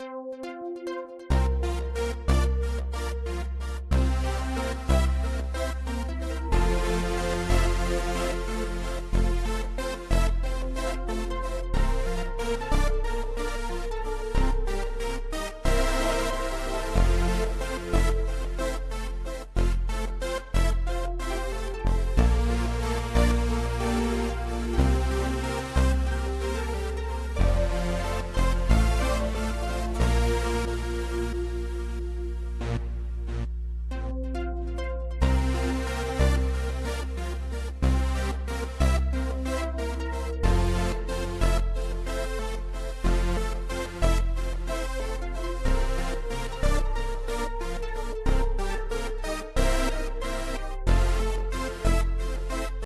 Música